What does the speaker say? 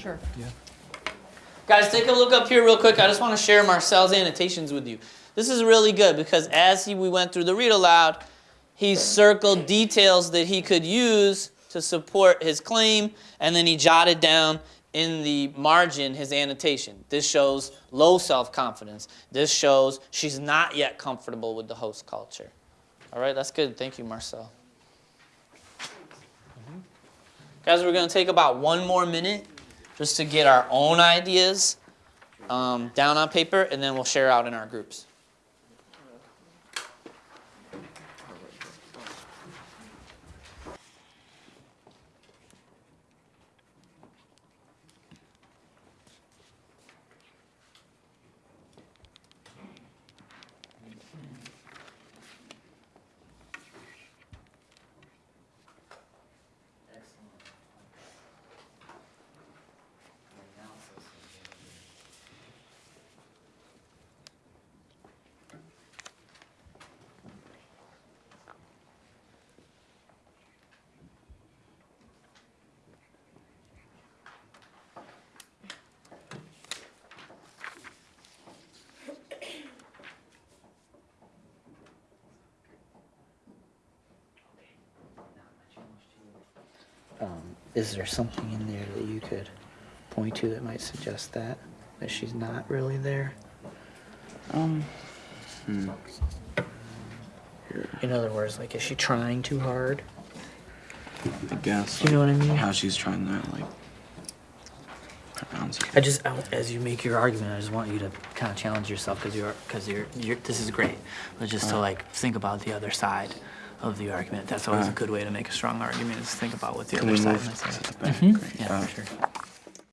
Sure. Yeah. Guys, take a look up here real quick. I just want to share Marcel's annotations with you. This is really good because as he, we went through the read aloud, he circled details that he could use to support his claim, and then he jotted down in the margin his annotation. This shows low self confidence. This shows she's not yet comfortable with the host culture. All right, that's good. Thank you, Marcel. Mhm. Guys, we're going to take about one more minute just to get our own ideas um, down on paper, and then we'll share out in our groups. Um, is there something in there that you could point to that might suggest that that she's not really there? Um, hmm. In other words, like is she trying too hard? I guess. You know what I mean? How she's trying to like. I just, I, as you make your argument, I just want you to kind of challenge yourself because you're, because you're, you're, this is great. But just to like think about the other side of the argument. That's always a good way to make a strong argument is think about what the Can other we side move might to say. the back? Mhm. Great. Yeah, Uh, for sure.